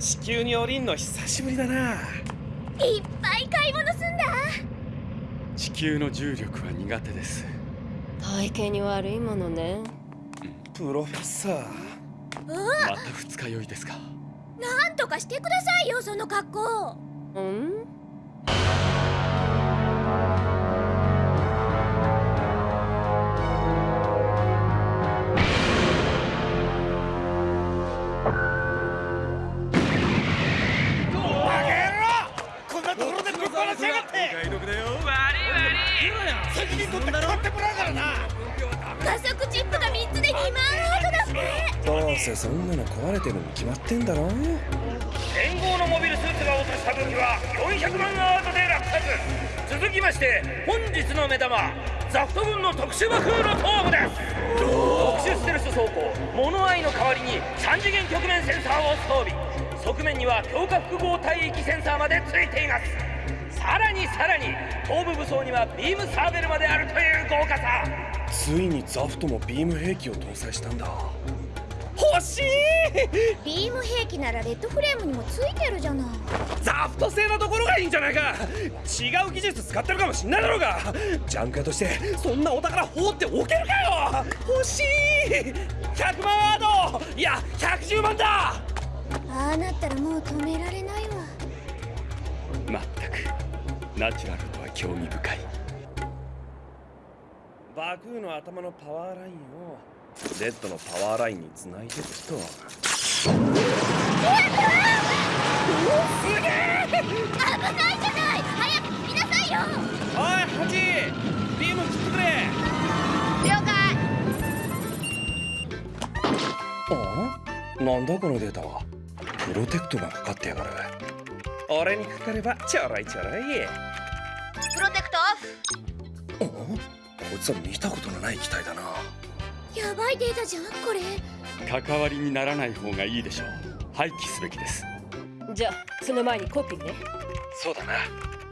地球に降りんの久しぶりだな。いっぱい買い物すんだ。地球の重力は苦手です。体型に悪いものね。プロフェッサー。また二日酔いですか。なんとかしてくださいよその格好。うん？責任取って買ってもらうからな。加速チップが3つで2万アートだって。どうせそんなの壊れてるに決まってんだろ連合のモビルスーツが落とした武器は400万アートで落札続きまして本日の目玉ザフト軍の特殊爆風の頭部です。特殊ステルス装甲モノアイの代わりに3次元局面センサーを装備。側面には強化複合帯域センサーまでついていますさらにさらに頭部武装にはビームサーベルまであるという豪華さ。ついにザフトもビーム兵器を搭載したんだ。欲しい！ビーム兵器ならレッドフレームにもついてるじゃない。ザフト製なところがいいんじゃないか！違う技術使ってるかもしんないだろうが！ジャンク屋としてそんなお宝放っておけるかよ！欲しい！100万アード！いや110万だ！ああなったらもう止められないわナチュラルとは興味深い。バクーの頭のパワーラインをレッドのパワーラインにつないでいくと危ないじゃない！早く聞きなさいよ！おいハジビーム切ってくれ。了解。あ？なんだこのデータは？プロテクトがかかってやがる俺にかかればちょろいちょろい。プロテクトオフ。あこいつは見たことのない機体だな。やばいデータじゃんこれ。関わりにならない方がいいでしょう。廃棄すべきです。じゃあその前にコピーね。そうだな。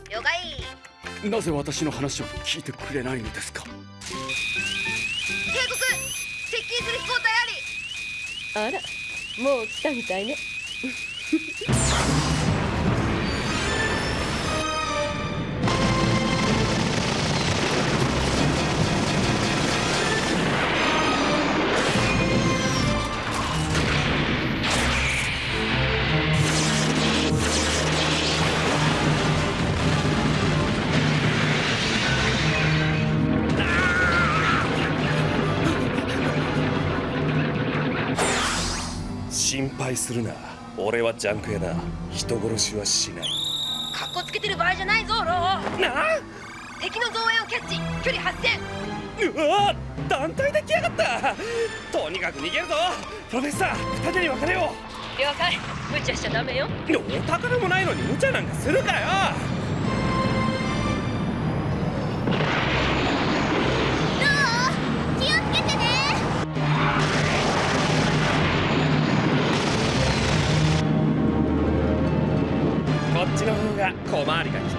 了解。なぜ私の話を聞いてくれないのですか？警告。接近する飛行体あり。あらもう来たみたいねするな。俺はジャンク屋だ人殺しはしない。かっこつけてる場合じゃないぞロー。な敵の増援をキャッチ。距離8000うわ団体で来やがった。とにかく逃げるぞ。プロフェッサー二手に分かれよ了解。無茶しちゃダメよ。うお宝もないのに無茶なんかするかよ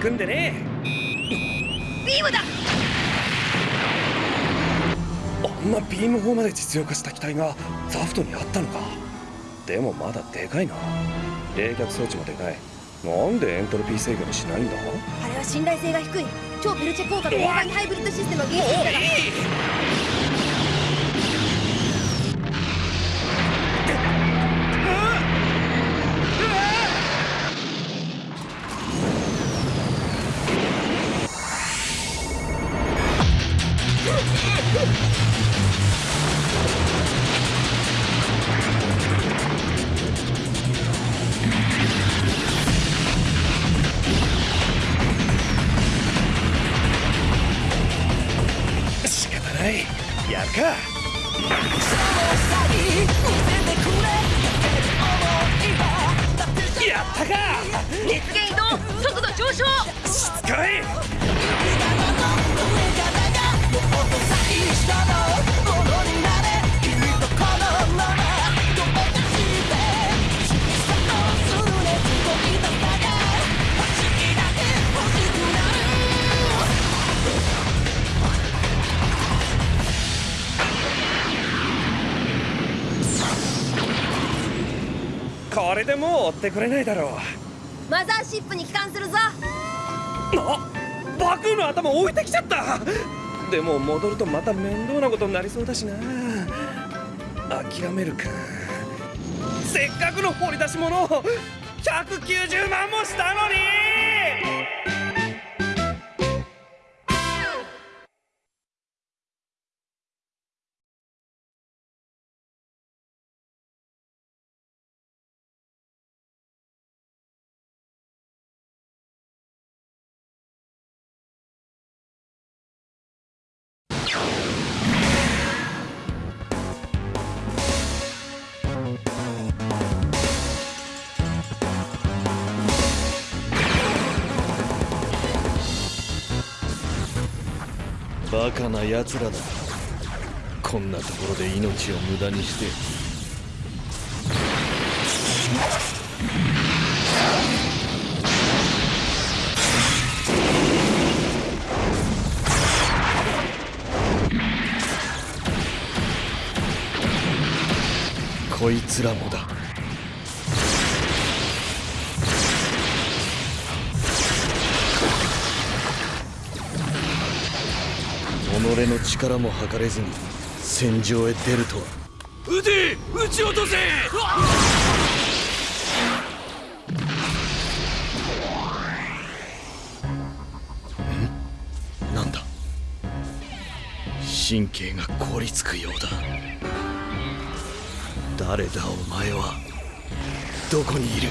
回りが利くんでね。ビームだ！あんなビーム砲まで実用化した機体がザフトにあったのか。でもまだでかいな。冷却装置もでかい。なんでエントロピー制御にしないんだ？あれは信頼性が低い。超ペルチェ効果とオーガニハイブリッドシステムを技術だ。が仕方ないやるか。やったか。熱源移動速度上昇。しつこいでもう追ってくれないだろう。マザーシップに帰還するぞ。あバクの頭置いてきちゃった。でも戻るとまた面倒なことになりそうだしな。諦めるか。せっかくの掘り出し物190万もしたのにバカな奴らだ。こんなところで命を無駄にして。こいつらもだ。己の力も測れずに戦場へ出るとは。撃て!撃ち落とせ!なんだ？神経が凍りつくようだ。誰だお前は？どこにいる？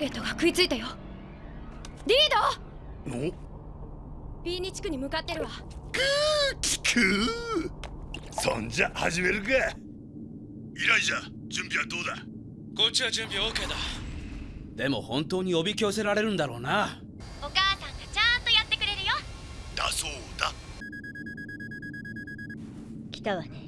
ゲットが食いついたよ。リード！B2 地区に向かってるわ。くうそんじゃ始めるか。イライジャ準備はどうだ？こっちは準備 OK だ。でも本当におびき寄せられるんだろうな。お母さんがちゃんとやってくれるよ。だそうだ。来たわね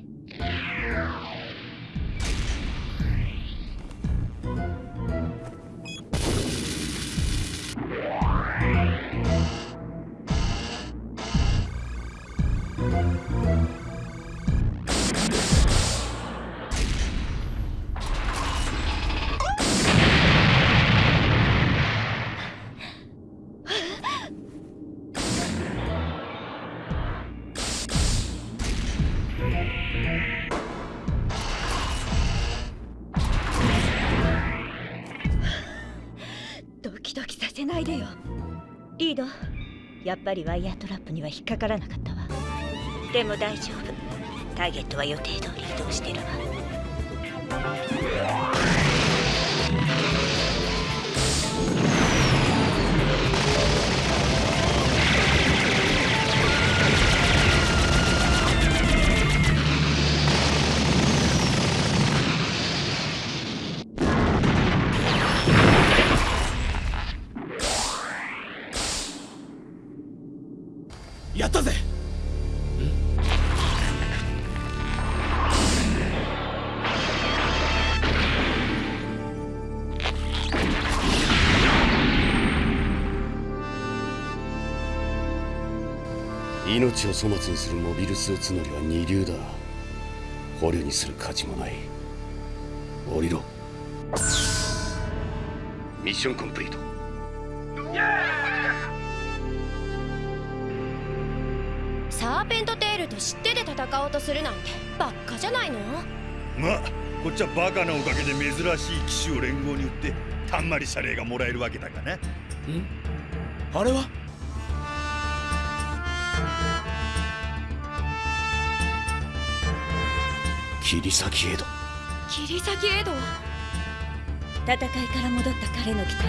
やっぱりワイヤートラップには引っかからなかったでも大丈夫。ターゲットは予定通り移動してるわ。やったぜ。命を粗末にするモビルスーツ乗りは二流だ。捕虜にする価値もない。降りろ。ミッションコンプリート。サーペントテールと知ってで戦おうとするなんてばっかじゃないの？まあこっちはバカなおかげで珍しい騎士を連合に売ってたんまり謝礼がもらえるわけだがな。あれは？切り裂きエド。切り裂きエド？戦いから戻った彼の機体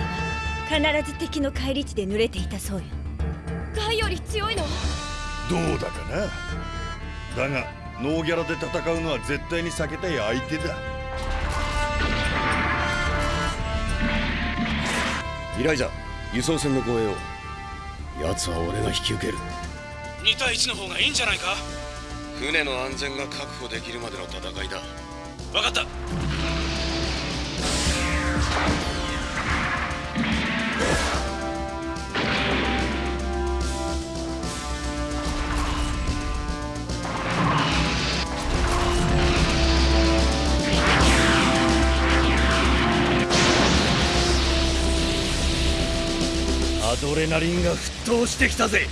は必ず敵の返り地で濡れていたそうよ。ガイより強いの？どうだかな？だがノーギャラで戦うのは絶対に避けたい相手だ。イライザ輸送船の護衛を。奴は俺が引き受ける2対1の方がいいんじゃないか？船の安全が確保できるまでの戦いだ。分かった。アドレナリンが沸騰してきたぜ